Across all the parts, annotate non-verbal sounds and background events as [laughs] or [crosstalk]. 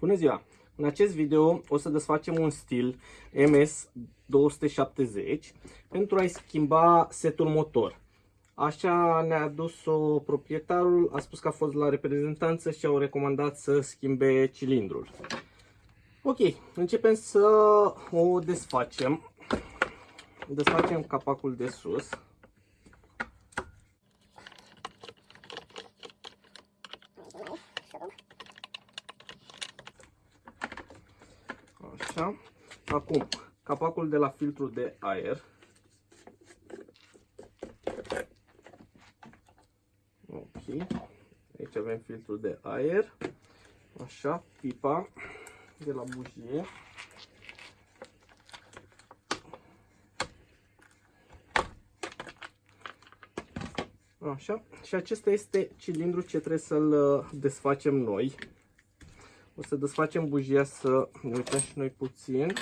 Bună ziua! În acest video o să desfacem un stil MS270 pentru a-i schimba setul motor. Așa ne-a adus-o proprietarul, a spus că a fost la reprezentanță și au recomandat să schimbe cilindrul. Ok, începem să o desfacem. Desfacem capacul de sus. Așa. Acum, capacul de la filtrul de aer. Ok. Aici avem filtrul de aer. Așa, pipa de la bujie. Așa. Și acesta este cilindrul ce trebuie să-l uh, desfacem noi. O să desfacem bujia să ne uităm și noi puțin.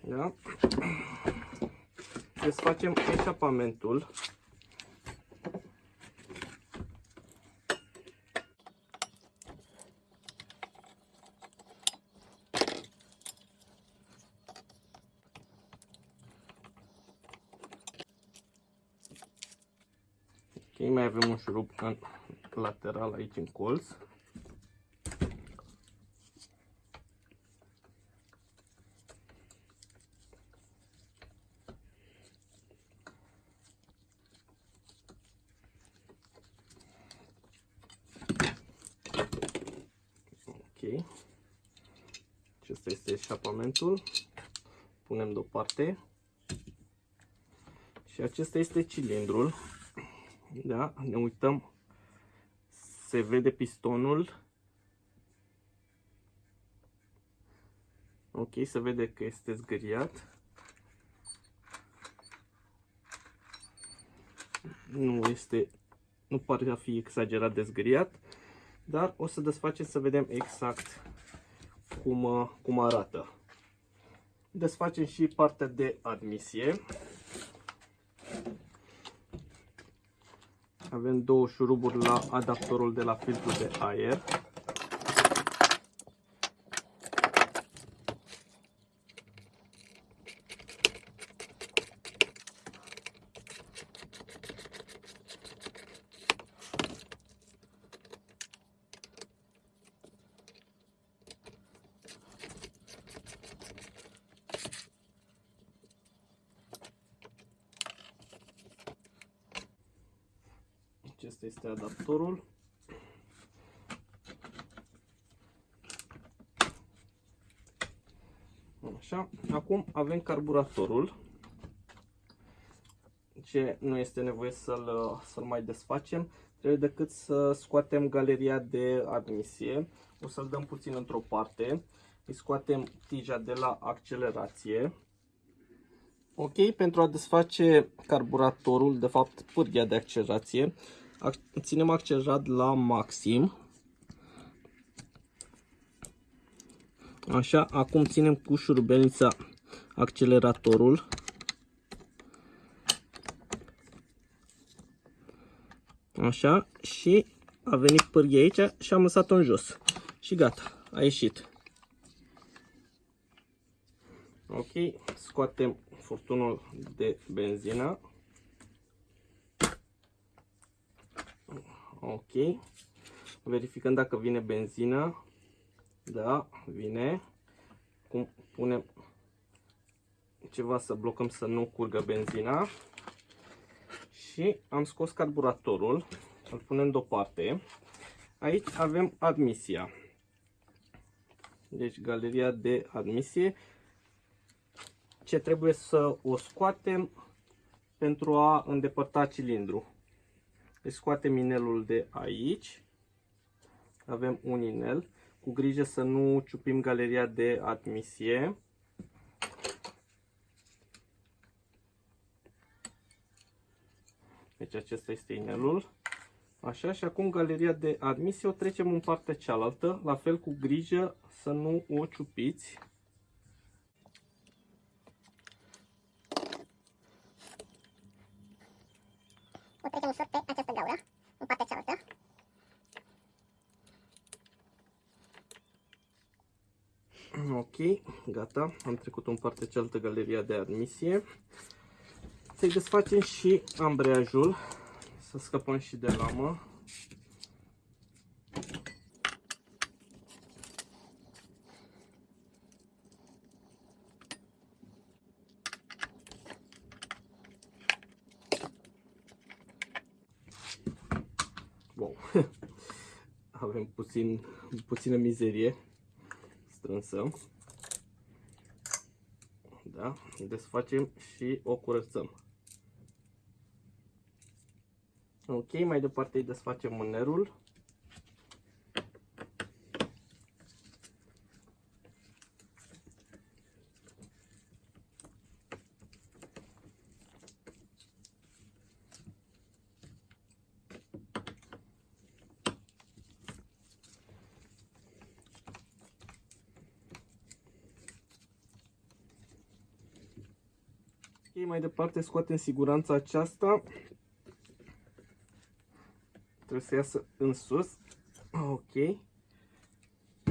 Da? Desfacem eșapamentul. Ok, mai avem un șurub în lateral aici în colț. Ok. Acesta este eșapamentul. Punem deoparte. Și acesta este cilindrul da? Ne uităm, se vede pistonul. Ok, se vede că este zgâriat. Nu este, nu pare a fi exagerat de zgâriat, dar o să desfacem să vedem exact cum, cum arată. Desfacem și partea de admisie. Avem două șuruburi la adaptorul de la filtrul de aer. Acesta este adaptorul. Așa. Acum avem carburatorul. Ce nu este nevoie să-l să, mai desfacem. Trebuie decât să scoatem galeria de admisie. O să-l dăm puțin într-o parte. Îi scoatem tija de la accelerație. Ok, pentru a desface carburatorul, de fapt pârghia de accelerație, ținem accelerat la maxim. Așa, acum ținem cu șurubelnița acceleratorul. Așa, și a venit pârghia aici și am lăsat-o în jos. Și gata, a ieșit. Ok, scoatem furtunul de benzină. Ok. Verificăm dacă vine benzină. Da, vine. Cum punem ceva să blocăm să nu curgă benzina. Și am scos carburatorul. Îl punem deoparte. Aici avem admisia. Deci galeria de admisie. Ce trebuie să o scoatem pentru a îndepărta cilindru. Deci scoatem inelul de aici. Avem un inel. Cu grijă să nu ciupim galeria de admisie. Deci acesta este inelul. Așa, și acum galeria de admisie o trecem în partea cealaltă, la fel cu grijă să nu o ciupiți. o trecem ușor pe această gaură, în partea cealaltă. Ok, gata, am trecut în partea cealaltă galeria de admisie. Să-i desfacem și ambreiajul, să scăpăm și de lamă. Wow. [laughs] Avem puțin, puțină mizerie strânsă. Da, desfacem și o curățăm. Ok, mai departe îi desfacem mânerul. Mai departe scoatem siguranța aceasta. Trebuie să iasă în sus. Ok.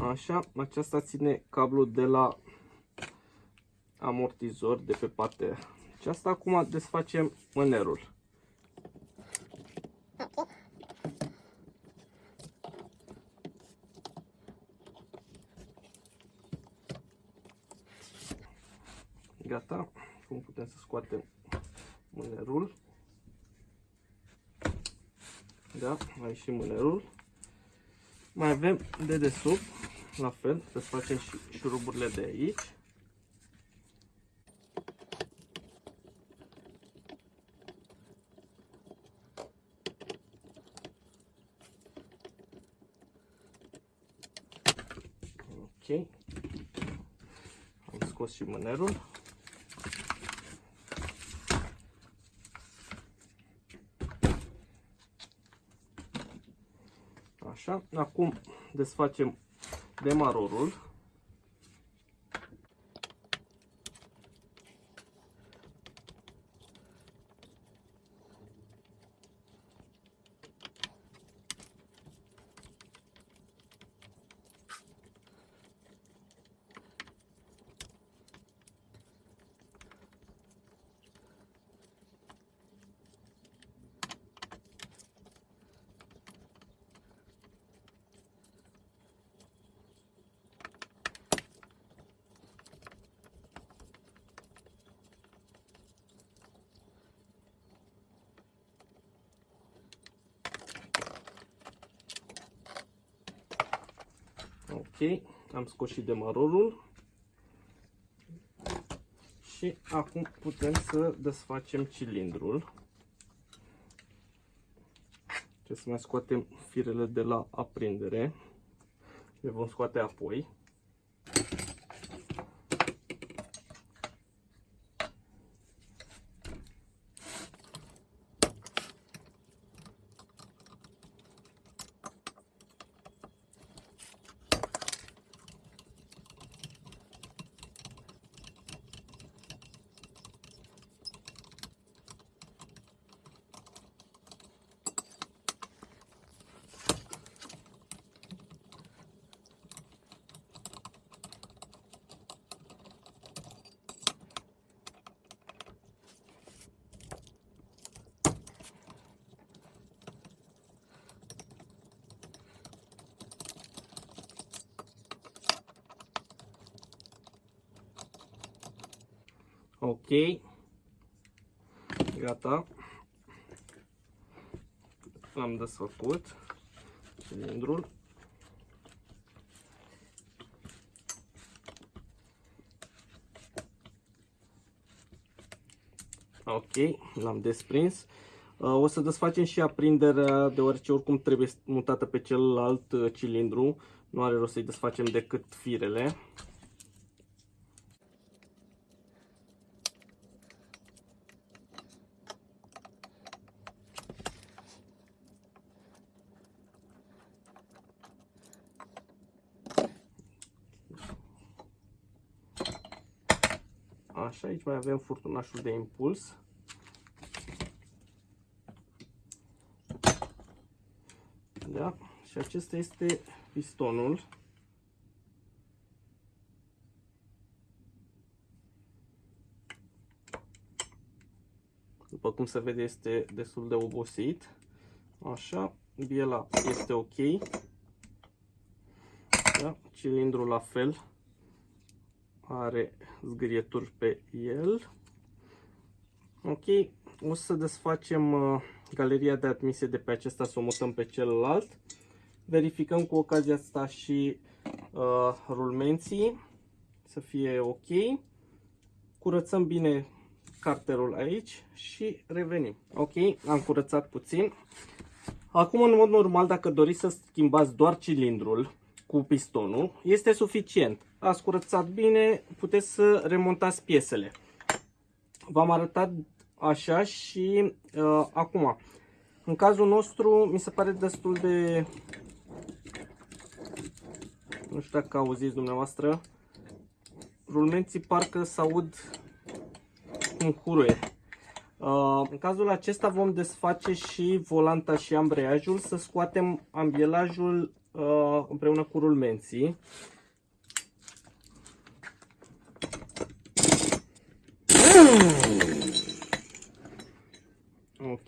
Așa, aceasta ține cablul de la amortizor de pe partea aceasta. Acum desfacem mânerul. Ok. Gata. Acum putem să scoatem mânerul. Da, mai și mânerul. Mai avem de desubt, la fel, să facem și șuruburile de aici. Ok. Am scos și mânerul. Așa, acum desfacem demarorul. Ok, am scos și demarorul. Și acum putem să desfacem cilindrul. Trebuie să mai scoatem firele de la aprindere. Le vom scoate apoi. Ok. Gata. L-am desfăcut cilindrul. Ok, l-am desprins. Uh, O să desfacem și aprinderea, deoarece oricum trebuie mutată pe celălalt uh, cilindru. Nu are rost să-i desfacem decât firele. Așa, aici mai avem furtunașul de impuls. Da? Și acesta este pistonul. După cum se vede este destul de obosit. Așa, biela este ok. Da? Cilindrul la fel are zgârieturi pe el. Ok, o să desfacem uh, galeria de admisie de pe acesta, să o mutăm pe celălalt. Verificăm cu ocazia asta și uh, rulmenții să fie ok. Curățăm bine carterul aici și revenim. Ok, am curățat puțin. Acum, în mod normal, dacă doriți să schimbați doar cilindrul cu pistonul, este suficient. Ați curățat bine, puteți să remontați piesele. V-am arătat așa și uh, acum, în cazul nostru, mi se pare destul de... Nu știu dacă auziți dumneavoastră, rulmenții parcă se aud cum huruie. Uh, în cazul acesta vom desface și volanta și ambreiajul, să scoatem ambielajul uh, împreună cu rulmenții.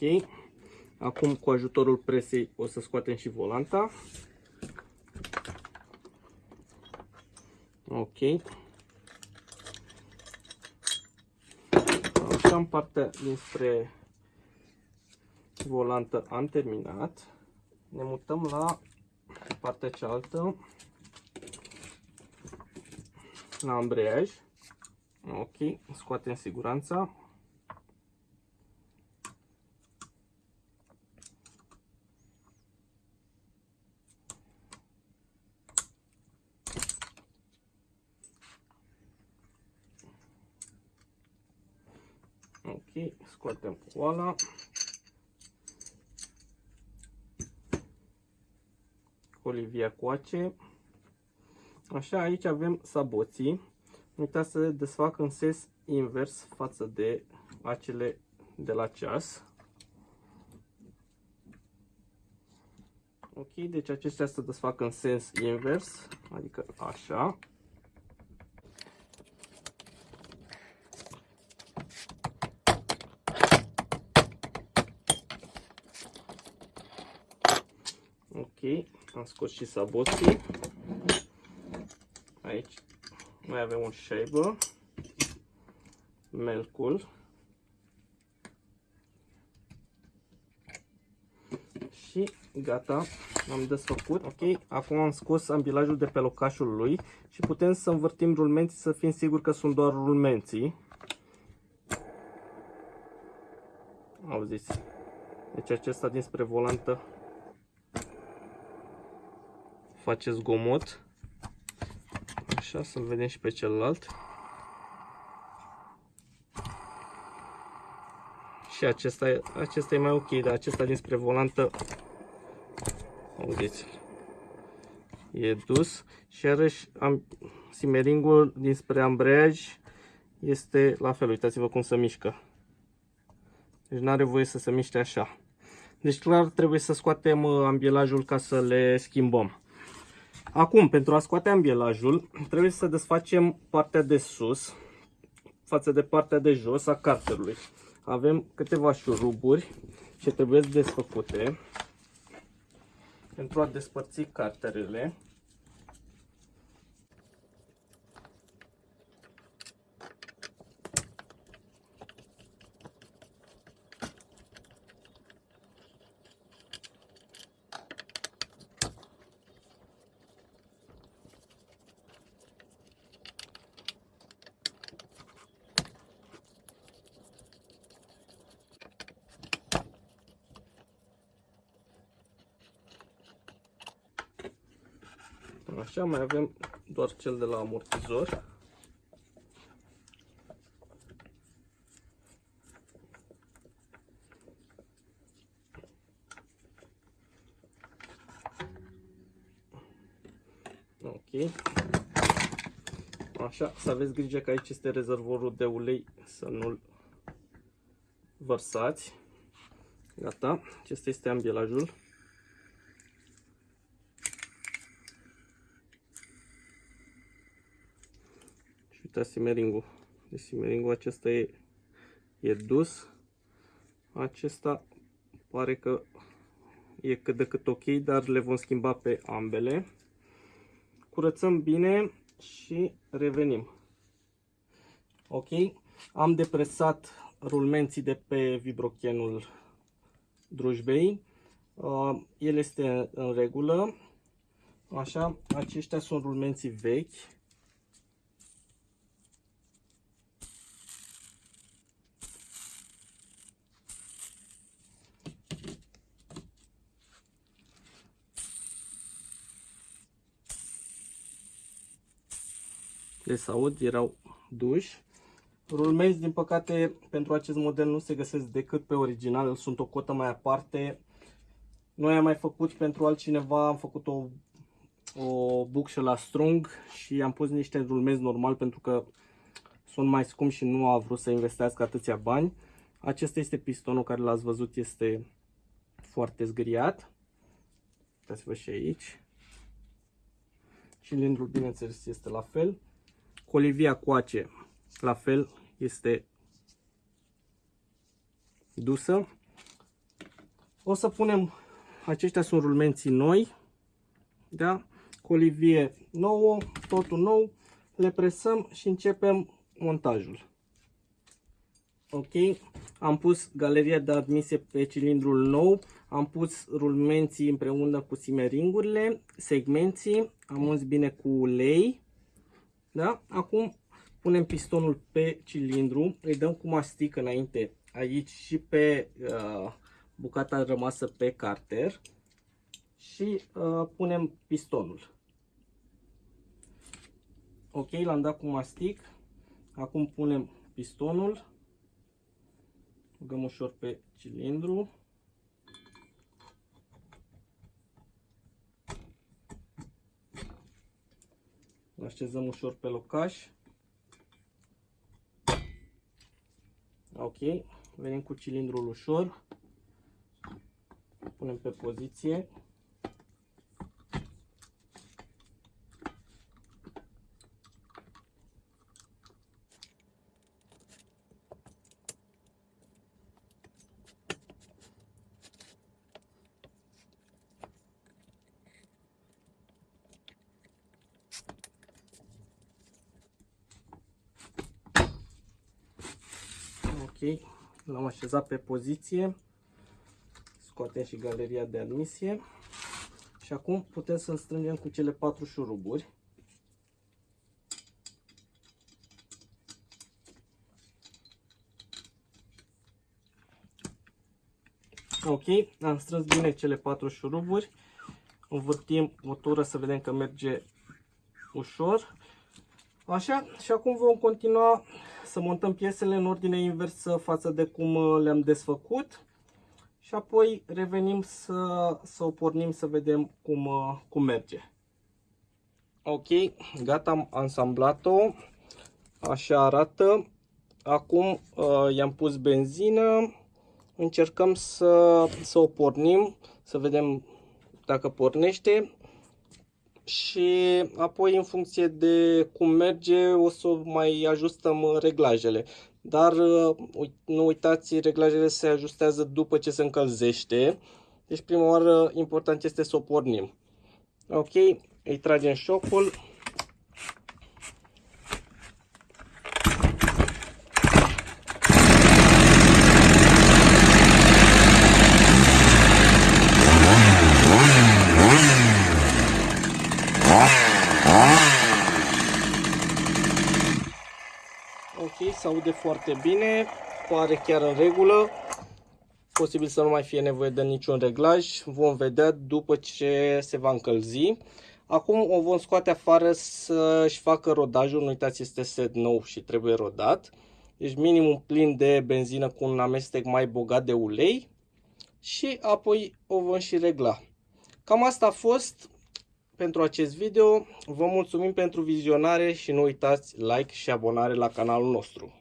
Ok. Acum cu ajutorul presei o să scoatem și volanta. Ok. Așa în partea dinspre volantă am terminat. Ne mutăm la partea cealaltă la ambreiaj. Ok, scoatem siguranța. Ok, scoatem oala. Olivia coace. Așa, aici avem saboții. Nu uitați să desfac în sens invers față de acele de la ceas. Ok, deci acestea se desfac în sens invers, adică așa. Ok, am scos și saboții. Aici mai avem un shaver, melcul și gata, am desfăcut. Ok, acum am scos ambilajul de pe locașul lui și putem să învârtim rulmenții să fim siguri că sunt doar rulmenții. Auziți? Deci acesta dinspre volantă face zgomot. Așa, să-l vedem și pe celălalt. Și acesta, e, acesta e mai ok, dar acesta dinspre volantă, auziți e dus. Și iarăși am, simeringul dinspre ambreiaj este la fel, uitați-vă cum se mișcă. Deci nu are voie să se miște așa. Deci clar trebuie să scoatem uh, ambielajul ca să le schimbăm. Acum, pentru a scoate ambielajul, trebuie să desfacem partea de sus față de partea de jos a carterului. Avem câteva șuruburi ce trebuie desfăcute pentru a despărți carterele. Așa, mai avem doar cel de la amortizor. Ok. Așa, să aveți grijă că aici este rezervorul de ulei, să nu-l vărsați. Gata, acesta este ambielajul. Ăsta simeringul. Deci simeringul acesta e, e dus. Acesta pare că e cât de cât ok, dar le vom schimba pe ambele. Curățăm bine și revenim. Ok, am depresat rulmenții de pe vibrochenul drujbei. Uh, el este în regulă. Așa, aceștia sunt rulmenții vechi. Le saud, erau duși. Rulmenți, din păcate, pentru acest model nu se găsesc decât pe original, sunt o cotă mai aparte. Noi am mai făcut pentru altcineva, am făcut o, o bucșă la strung și am pus niște rulmenți normal pentru că sunt mai scumpi și nu a vrut să investească atâția bani. Acesta este pistonul care l-ați văzut, este foarte zgriat. Uitați-vă și aici. Cilindrul, bineînțeles, este la fel. Colivia coace, la fel, este dusă. O să punem, aceștia sunt rulmenții noi, da? Colivie nouă, totul nou, le presăm și începem montajul. Ok, am pus galeria de admisie pe cilindrul nou, am pus rulmenții împreună cu simeringurile, segmenții, am uns bine cu ulei, da? Acum punem pistonul pe cilindru, îi dăm cu mastic înainte aici și pe uh, bucata rămasă pe carter și uh, punem pistonul. Ok, l-am dat cu mastic. Acum punem pistonul. Băgăm ușor pe cilindru. Îl așezăm ușor pe locaș. Ok, venim cu cilindrul ușor. Punem pe poziție. Ok, l-am așezat pe poziție. Scoatem și galeria de admisie. Și acum putem să-l strângem cu cele patru șuruburi. Ok, am strâns bine cele patru șuruburi. Învârtim motorul să vedem că merge ușor. Așa, și acum vom continua să montăm piesele în ordine inversă față de cum uh, le-am desfăcut. Și apoi revenim să, să o pornim să vedem cum, uh, cum merge. Ok, gata, am ansamblat-o. Așa arată. Acum uh, i-am pus benzină. Încercăm să, să o pornim, să vedem dacă pornește și apoi în funcție de cum merge o să mai ajustăm reglajele. Dar uh, nu uitați, reglajele se ajustează după ce se încălzește. Deci prima oară important este să o pornim. Ok, îi tragem șocul. Ok, se aude foarte bine, pare chiar în regulă. Posibil să nu mai fie nevoie de niciun reglaj. Vom vedea după ce se va încălzi. Acum o vom scoate afară să-și facă rodajul. Nu uitați, este set nou și trebuie rodat. Deci minimum plin de benzină cu un amestec mai bogat de ulei. Și apoi o vom și regla. Cam asta a fost pentru acest video. Vă mulțumim pentru vizionare și nu uitați like și abonare la canalul nostru.